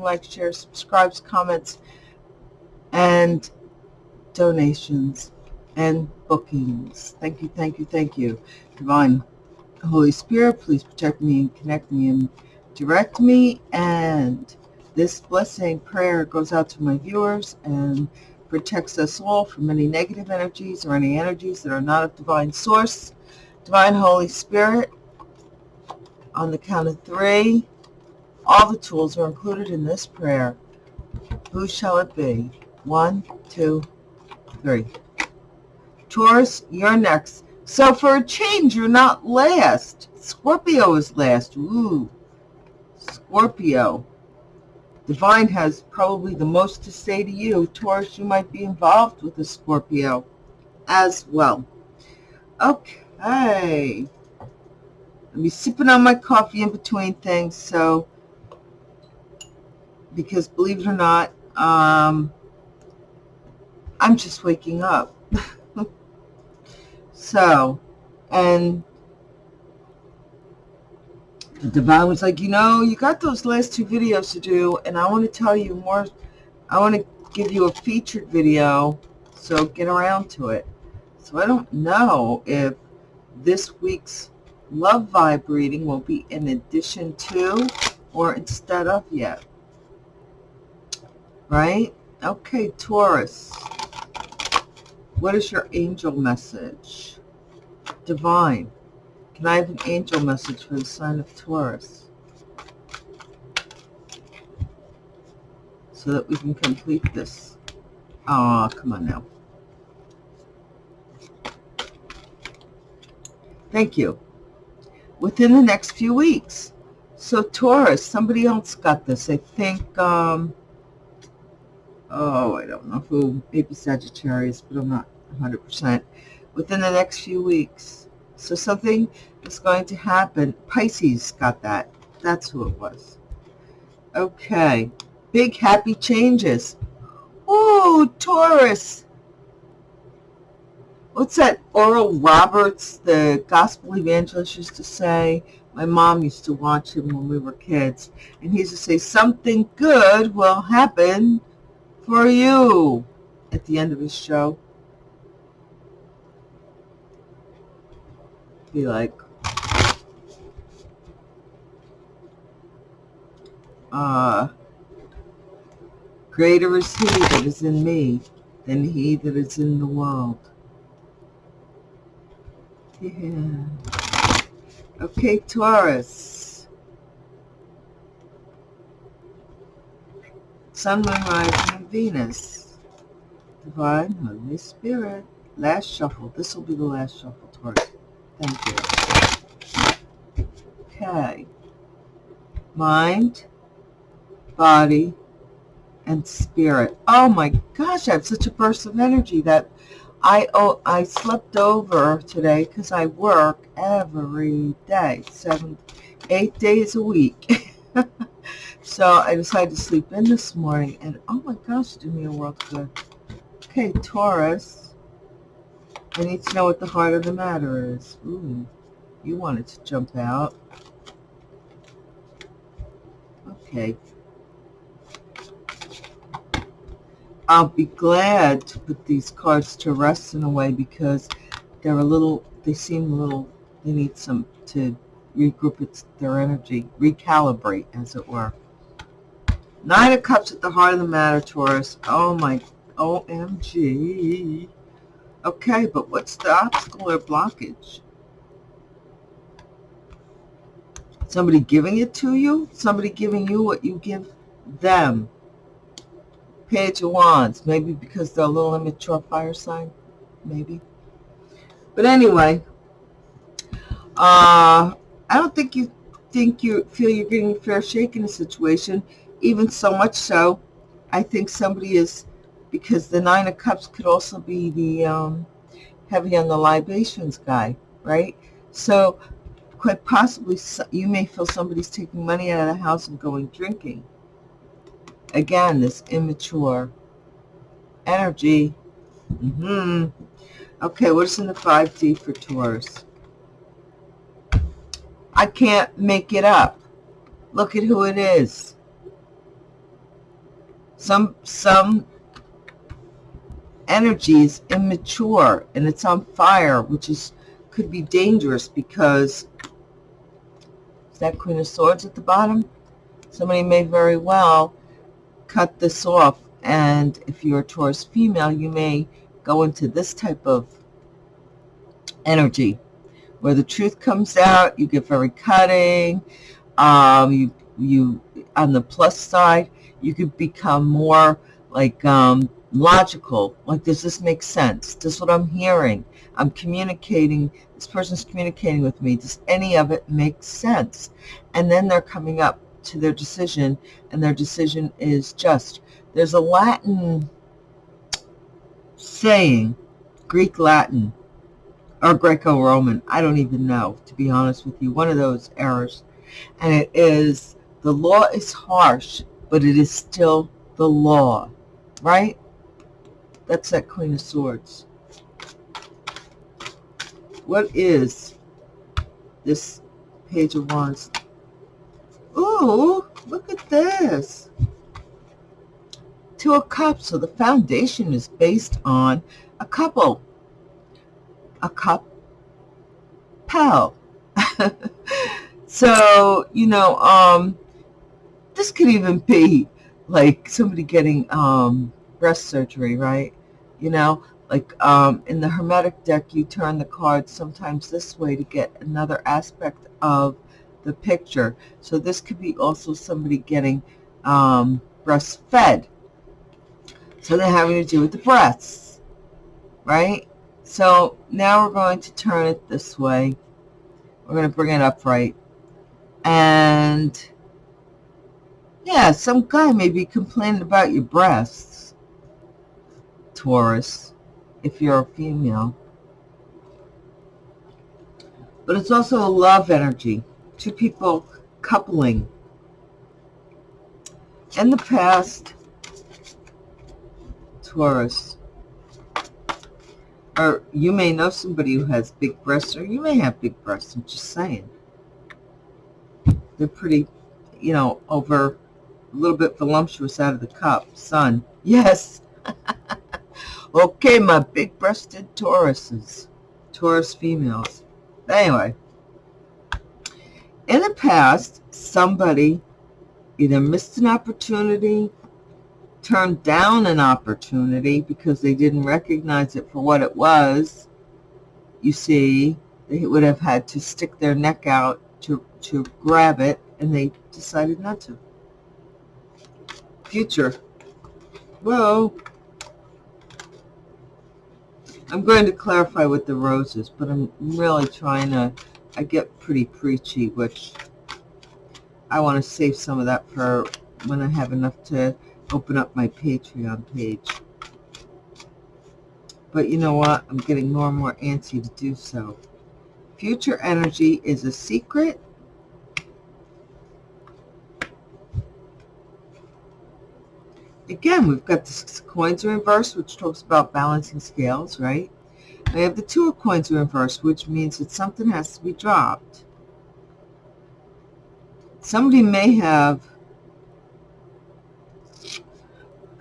like, share, subscribes, comments, and donations and bookings. Thank you, thank you, thank you. Divine Holy Spirit, please protect me and connect me and direct me. And this blessing prayer goes out to my viewers and protects us all from any negative energies or any energies that are not of divine source. Divine Holy Spirit, on the count of three, all the tools are included in this prayer. Who shall it be? One, two, three. Taurus, you're next. So for a change, you're not last. Scorpio is last. Ooh, Scorpio. Divine has probably the most to say to you. Taurus, you might be involved with a Scorpio as well. Okay. I'll be sipping on my coffee in between things, so because believe it or not, um, I'm just waking up. so, and the divine was like, you know, you got those last two videos to do, and I want to tell you more. I want to give you a featured video, so get around to it. So I don't know if this week's love vibe reading will be in addition to or instead of yet. Right? Okay, Taurus. What is your angel message? Divine. Can I have an angel message for the sign of Taurus? So that we can complete this. Oh, come on now. Thank you. Within the next few weeks. So Taurus, somebody else got this. I think, um, oh, I don't know who, maybe Sagittarius, but I'm not 100%. Within the next few weeks. So something is going to happen. Pisces got that. That's who it was. Okay. Big happy changes. Oh, Taurus. What's that Oral Roberts, the gospel evangelist, used to say? My mom used to watch him when we were kids. And he used to say, something good will happen for you at the end of his show. Be like, uh, greater is he that is in me than he that is in the world. Yeah. Okay, Taurus. Sun, Moon, Rising, Venus. Divine Holy Spirit. Last shuffle. This will be the last shuffle, Taurus. Thank you. Okay. Mind, body, and spirit. Oh my gosh, I have such a burst of energy that I oh, I slept over today because I work every day, seven, eight days a week. so I decided to sleep in this morning, and oh my gosh, do me a world good. Okay, Taurus. I need to know what the heart of the matter is. Ooh, you wanted to jump out. Okay. I'll be glad to put these cards to rest in a way because they're a little, they seem a little, they need some to regroup its, their energy, recalibrate, as it were. Nine of Cups at the heart of the matter, Taurus. Oh my, OMG. Okay, but what's the obstacle or blockage? Somebody giving it to you? Somebody giving you what you give them? Page of Wands. Maybe because they're a little immature fire sign. Maybe. But anyway, uh, I don't think you think you feel you're getting a fair shake in a situation. Even so much so, I think somebody is because the Nine of Cups could also be the um, heavy on the libations guy, right? So quite possibly you may feel somebody's taking money out of the house and going drinking. Again, this immature energy. Mm -hmm. Okay, what's in the 5D for Taurus? I can't make it up. Look at who it is. Some, some energy is immature and it's on fire, which is could be dangerous because is that Queen of Swords at the bottom? Somebody may very well cut this off. And if you're a Taurus female, you may go into this type of energy where the truth comes out. You get very cutting. Um, you, you, on the plus side, you could become more like um, logical. Like, does this make sense? Does what I'm hearing? I'm communicating. This person's communicating with me. Does any of it make sense? And then they're coming up to their decision, and their decision is just. There's a Latin saying, Greek Latin, or Greco-Roman, I don't even know, to be honest with you, one of those errors. And it is, the law is harsh, but it is still the law, right? That's that Queen of Swords. What is this Page of Wands? Ooh, look at this. Two of Cups. So the foundation is based on a couple. A cup pal. so, you know, um, this could even be like somebody getting um, breast surgery, right? You know, like um, in the Hermetic deck, you turn the cards sometimes this way to get another aspect of the picture. So this could be also somebody getting um, breastfed. So they're having to do with the breasts, right? So now we're going to turn it this way. We're going to bring it upright. And yeah, some guy may be complaining about your breasts, Taurus, if you're a female. But it's also a love energy. Two people coupling. In the past, Taurus, or you may know somebody who has big breasts, or you may have big breasts, I'm just saying. They're pretty, you know, over a little bit voluptuous out of the cup. Sun. Yes. okay, my big-breasted Tauruses. Taurus females. Anyway. In the past, somebody either missed an opportunity, turned down an opportunity because they didn't recognize it for what it was. You see, they would have had to stick their neck out to, to grab it, and they decided not to future. Well, I'm going to clarify with the roses, but I'm really trying to, I get pretty preachy, which I want to save some of that for when I have enough to open up my Patreon page. But you know what? I'm getting more and more antsy to do so. Future energy is a secret again, we've got the coins in inverse, which talks about balancing scales, right? We have the two of coins in inverse, which means that something has to be dropped. Somebody may have,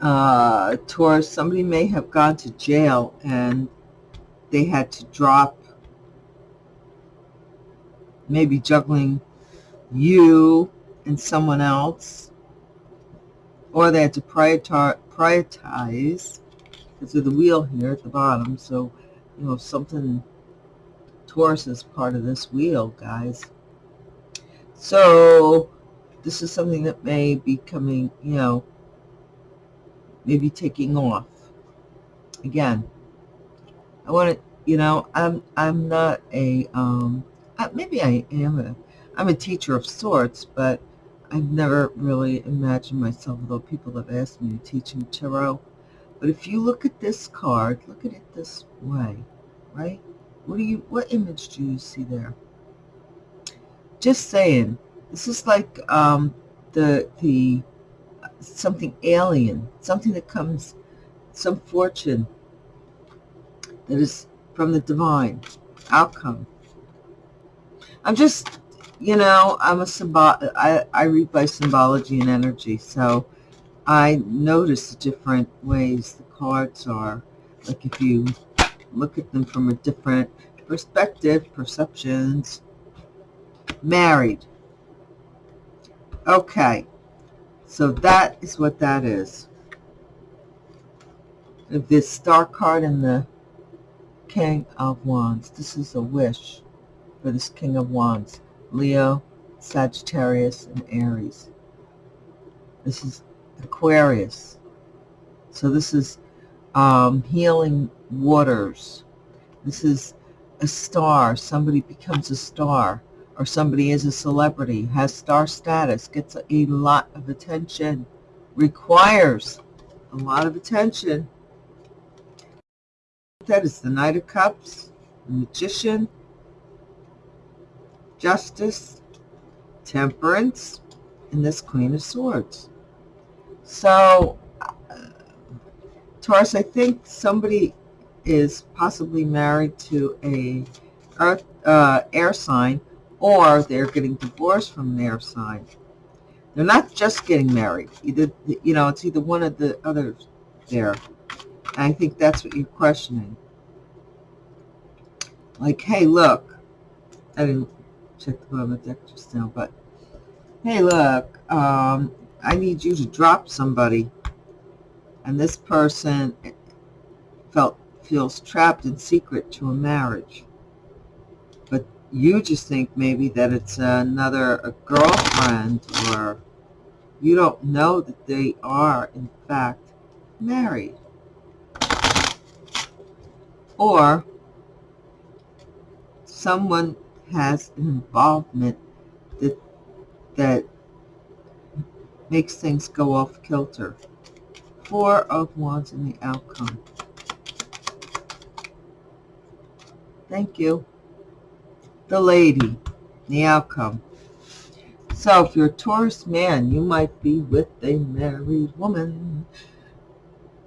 uh, Taurus, somebody may have gone to jail and they had to drop, maybe juggling you and someone else or they had to prioritize because of the wheel here at the bottom. So, you know, something Taurus is part of this wheel, guys. So this is something that may be coming, you know, maybe taking off. Again, I want to, you know, I'm I'm not a um, maybe I am a I'm a teacher of sorts, but I've never really imagined myself, although people have asked me to teach them tarot. But if you look at this card, look at it this way, right? What do you, what image do you see there? Just saying, this is like um, the, the, something alien, something that comes, some fortune that is from the divine outcome. I'm just you know, I'm a symbol. I, I read by symbology and energy. So I notice the different ways the cards are. Like if you look at them from a different perspective, perceptions. Married. Okay. So that is what that is. This star card and the King of Wands. This is a wish for this King of Wands. Leo, Sagittarius, and Aries. This is Aquarius. So this is um, healing waters. This is a star. Somebody becomes a star or somebody is a celebrity, has star status, gets a lot of attention, requires a lot of attention. That is the Knight of Cups, the Magician, Justice, Temperance, and this Queen of Swords. So, uh, Taurus, I think somebody is possibly married to a earth, uh, air sign or they're getting divorced from an air sign. They're not just getting married. Either, you know, it's either one of the others there. And I think that's what you're questioning. Like, hey, look. I didn't check the bottom of the deck just now, but hey, look. Um, I need you to drop somebody. And this person felt feels trapped in secret to a marriage. But you just think maybe that it's another a girlfriend or you don't know that they are, in fact, married. Or someone has an involvement that that makes things go off kilter. Four of Wands in the outcome. Thank you. The lady, the outcome. So if you're a Taurus man, you might be with a married woman.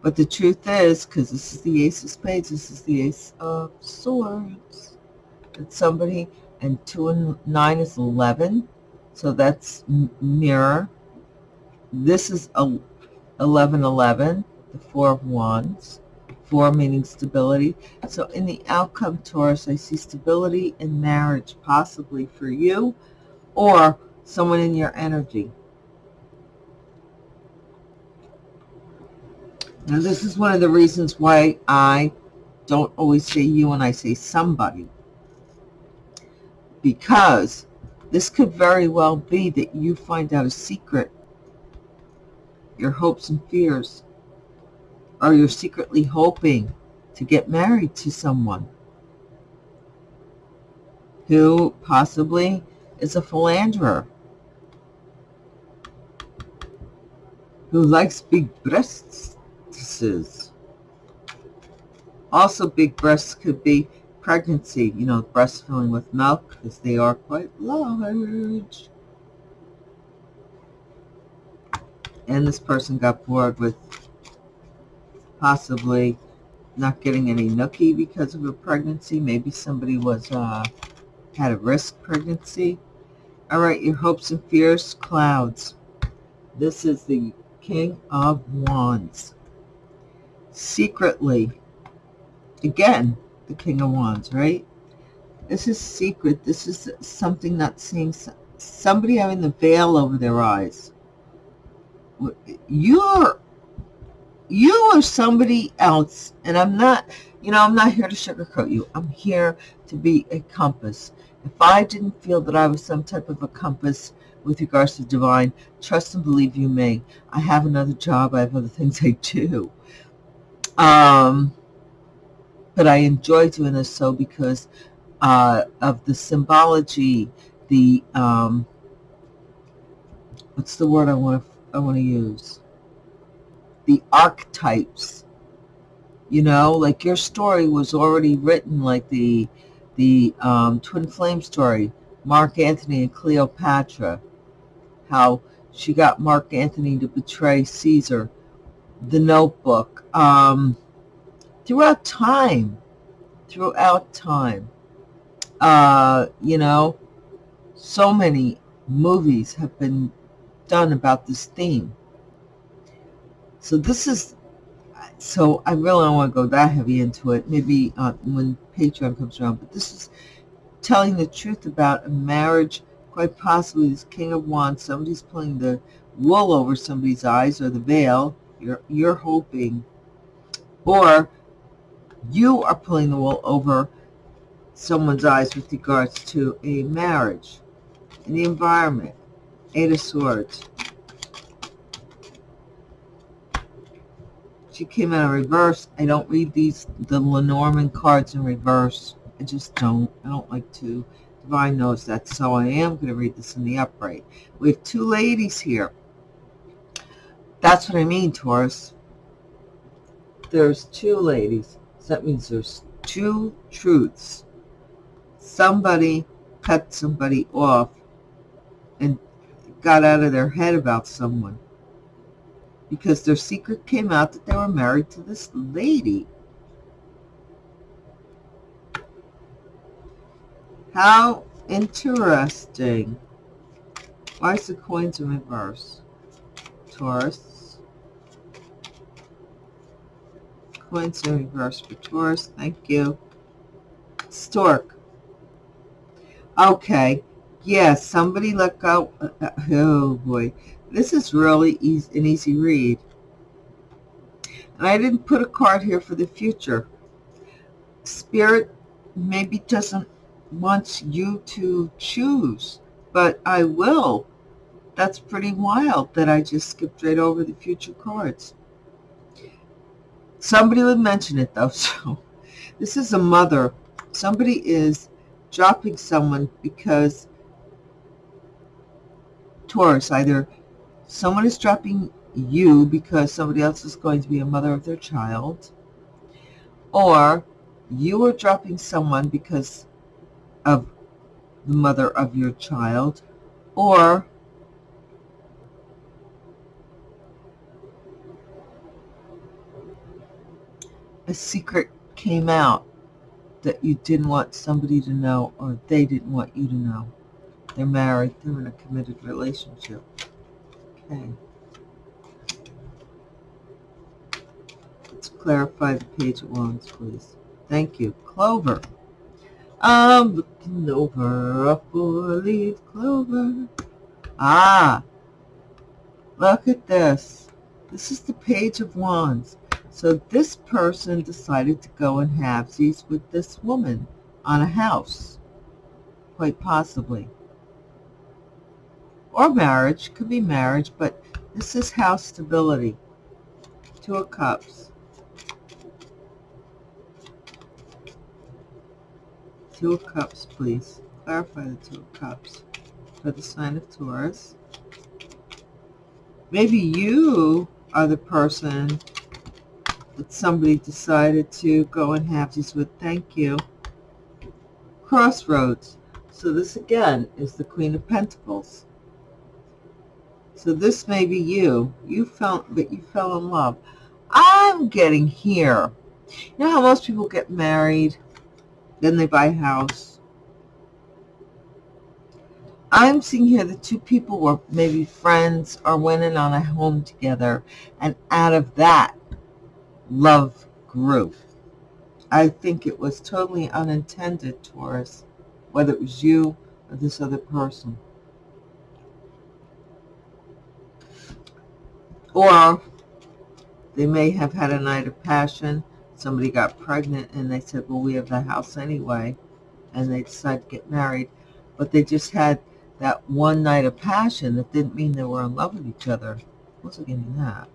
But the truth is, because this is the Ace of Spades, this is the Ace of Swords. That somebody, and 2 and 9 is 11. So that's mirror this is a 1111, the Four of Wands. Four meaning stability. So in the outcome, Taurus, I see stability in marriage, possibly for you or someone in your energy. Now, this is one of the reasons why I don't always say you and I say somebody. Because this could very well be that you find out a secret your hopes and fears? Or you're secretly hoping to get married to someone who possibly is a philanderer, who likes big breasts. Also, big breasts could be pregnancy, you know, breast filling with milk, because they are quite large. and this person got bored with possibly not getting any nookie because of a pregnancy. Maybe somebody was uh, had a risk pregnancy. All right, your hopes and fears, clouds. This is the King of Wands. Secretly, again, the King of Wands, right? This is secret. This is something not seeing somebody having the veil over their eyes. You're you are somebody else and i'm not you know i'm not here to sugarcoat you. I'm here to be a compass. If i didn't feel that i was some type of a compass with regards to divine trust and believe you may. I have another job. I have other things i do. Um but i enjoy doing this so because uh of the symbology the um what's the word i want to I want to use. The archetypes. You know, like your story was already written like the the um, twin flame story, Mark Antony and Cleopatra. How she got Mark Antony to betray Caesar. The Notebook. Um, throughout time, throughout time, uh, you know, so many movies have been done about this theme. So this is, so I really don't want to go that heavy into it. Maybe uh, when Patreon comes around, but this is telling the truth about a marriage, quite possibly this King of Wands, somebody's pulling the wool over somebody's eyes or the veil, you're, you're hoping, or you are pulling the wool over someone's eyes with regards to a marriage in the environment. Eight of Swords. She came out in reverse. I don't read these, the Lenormand cards in reverse. I just don't. I don't like to. Divine knows that, so I am going to read this in the upright. We have two ladies here. That's what I mean, Taurus. There's two ladies. So that means there's two truths. Somebody cut somebody off and got out of their head about someone because their secret came out that they were married to this lady. How interesting. Why is the coins in reverse? Taurus. Points in reverse for Taurus. Thank you. Stork. Okay. Yes, yeah, somebody let go. Oh, boy. This is really easy, an easy read. And I didn't put a card here for the future. Spirit maybe doesn't want you to choose, but I will. That's pretty wild that I just skipped right over the future cards. Somebody would mention it though. So this is a mother. Somebody is dropping someone because Taurus, either someone is dropping you because somebody else is going to be a mother of their child, or you are dropping someone because of the mother of your child, or a secret came out that you didn't want somebody to know or they didn't want you to know. They're married. They're in a committed relationship. Okay. Let's clarify the page of wands, please. Thank you. Clover. I'm looking over a four-leaf clover. Ah, look at this. This is the page of wands. So this person decided to go and have these with this woman on a house, quite possibly. Or marriage, could be marriage, but this is house stability. Two of Cups. Two of Cups, please. Clarify the Two of Cups for the sign of Taurus. Maybe you are the person somebody decided to go and have these with thank you. Crossroads. So this again is the Queen of Pentacles. So this may be you. You felt that you fell in love. I'm getting here. You know how most people get married, then they buy a house. I'm seeing here the two people were maybe friends or went in on a home together, and out of that, love grew. I think it was totally unintended, Taurus, whether it was you or this other person. Or they may have had a night of passion. Somebody got pregnant and they said, well, we have the house anyway. And they decided to get married. But they just had that one night of passion that didn't mean they were in love with each other. Wasn't getting that.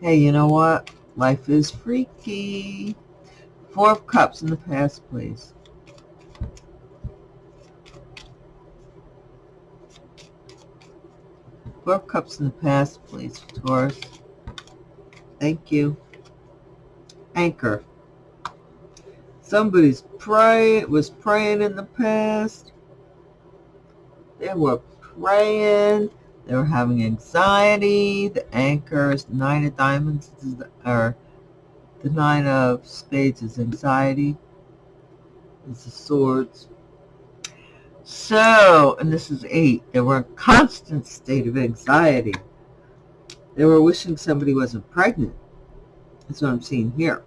Hey, you know what? Life is freaky. Four of Cups in the past, please. Four of Cups in the past, please, Taurus. Thank you. Anchor. Somebody's praying, was praying in the past. They were praying they were having anxiety. The anchor is the nine of diamonds, or the nine of spades is anxiety. It's the swords. So, and this is eight. They were in a constant state of anxiety. They were wishing somebody wasn't pregnant. That's what I'm seeing here.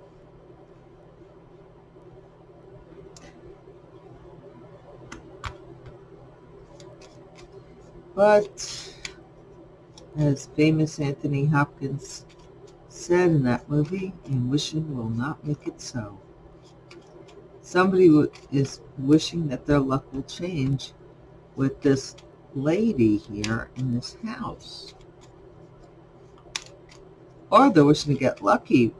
But as famous Anthony Hopkins said in that movie, and wishing will not make it so. Somebody is wishing that their luck will change with this lady here in this house. Or they're wishing to get lucky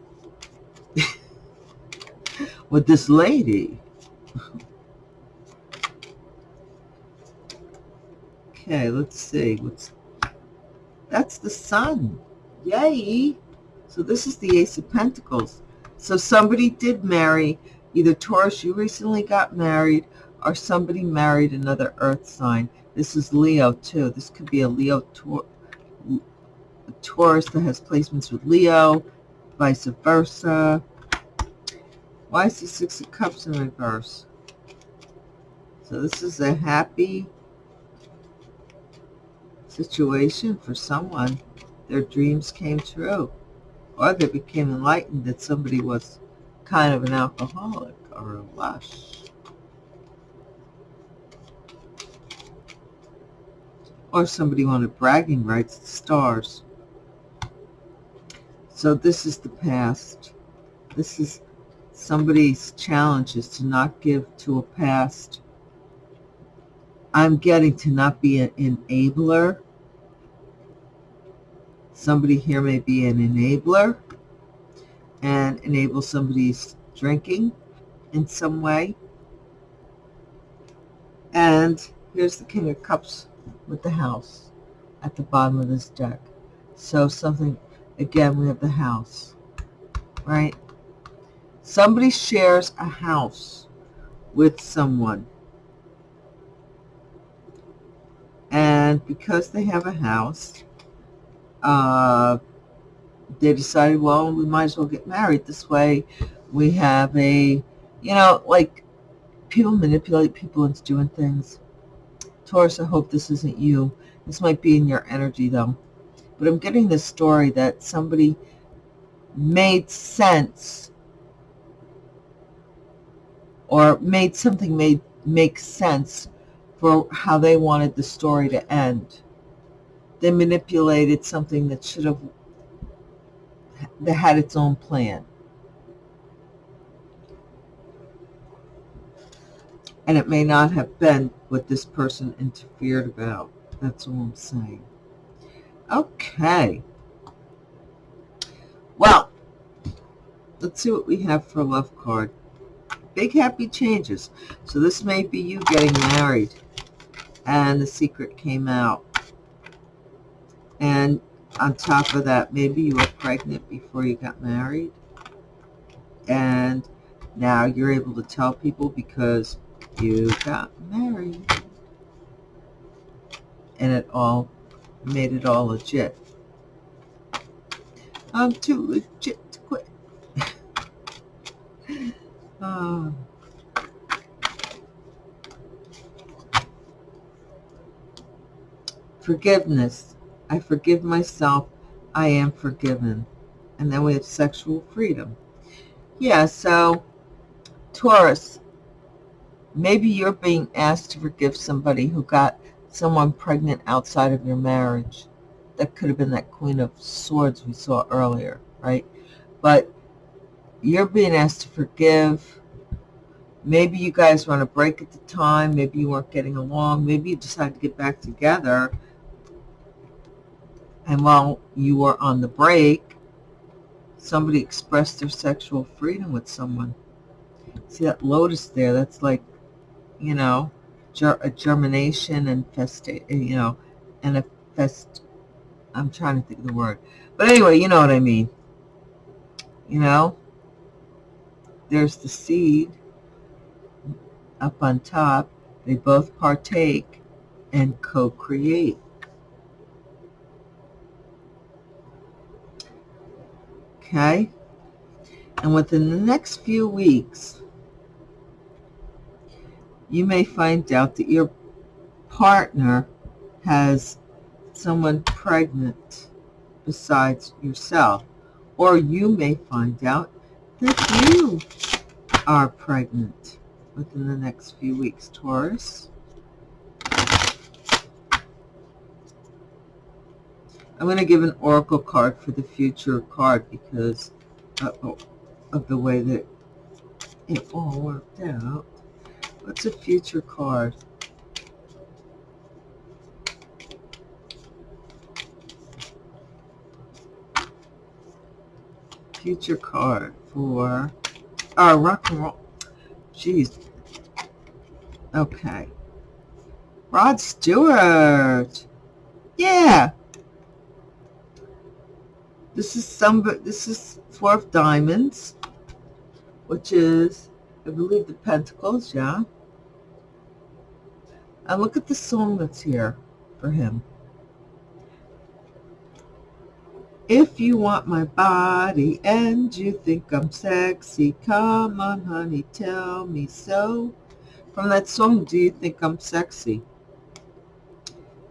with this lady. okay, let's see. What's That's the sun. Yay! So this is the Ace of Pentacles. So somebody did marry, either Taurus, you recently got married, or somebody married another earth sign. This is Leo too. This could be a Leo Taurus that has placements with Leo, vice versa. Why is the Six of Cups in reverse? So this is a happy situation for someone. Their dreams came true or they became enlightened that somebody was kind of an alcoholic or a lush. Or somebody wanted bragging rights to stars. So this is the past. This is somebody's challenge is to not give to a past. I'm getting to not be an enabler Somebody here may be an enabler and enable somebody's drinking in some way. And here's the King of Cups with the house at the bottom of this deck. So something, again, we have the house, right? Somebody shares a house with someone. And because they have a house, uh, they decided, well, we might as well get married. This way we have a, you know, like people manipulate people into doing things. Taurus, I hope this isn't you. This might be in your energy, though. But I'm getting this story that somebody made sense or made something made make sense for how they wanted the story to end they manipulated something that should have that had its own plan. And it may not have been what this person interfered about. That's all I'm saying. Okay. Well, let's see what we have for love card. Big happy changes. So this may be you getting married. And the secret came out. And on top of that, maybe you were pregnant before you got married. And now you're able to tell people because you got married. And it all made it all legit. I'm too legit to quit. oh. Forgiveness I forgive myself. I am forgiven. And then we have sexual freedom. Yeah, so Taurus, maybe you're being asked to forgive somebody who got someone pregnant outside of your marriage. That could have been that Queen of Swords we saw earlier, right? But you're being asked to forgive. Maybe you guys were on a break at the time. Maybe you weren't getting along. Maybe you decided to get back together and while you were on the break, somebody expressed their sexual freedom with someone. See that lotus there? That's like, you know, ger a germination and fest, you know, and a fest. I'm trying to think of the word, but anyway, you know what I mean. You know, there's the seed up on top. They both partake and co-create. Okay? And within the next few weeks, you may find out that your partner has someone pregnant besides yourself. Or you may find out that you are pregnant within the next few weeks, Taurus. I'm going to give an oracle card for the future card because of the way that it all worked out. What's a future card? Future card for uh, rock and roll. Jeez. Okay. Rod Stewart. Yeah. This is some, this is Four of Diamonds, which is, I believe, the Pentacles, yeah. And look at the song that's here for him. If you want my body and you think I'm sexy, come on, honey, tell me so. From that song, Do You Think I'm Sexy?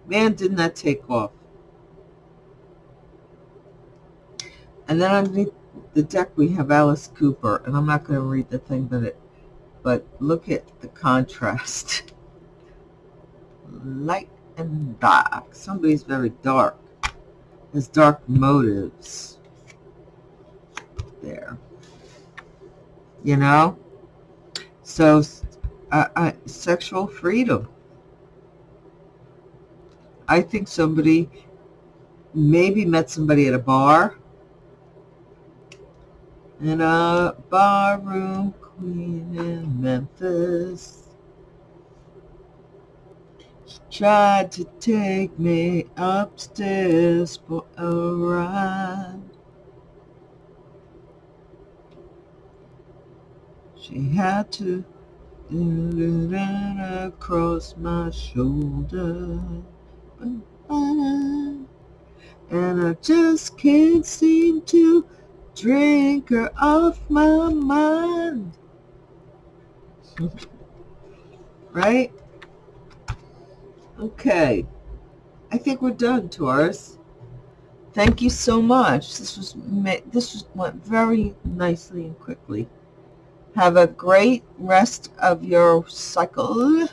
Man, didn't that take off. And then underneath the deck we have Alice Cooper, and I'm not going to read the thing, but it, but look at the contrast. Light and dark. Somebody's very dark. Has dark motives. There. You know? So, uh, uh, sexual freedom. I think somebody maybe met somebody at a bar and a barroom queen in Memphis. She tried to take me upstairs for a ride. She had to do that across my shoulder. And I just can't seem to drink her off my mind. right? Okay. I think we're done, Taurus. Thank you so much. This was this was, went very nicely and quickly. Have a great rest of your cycle.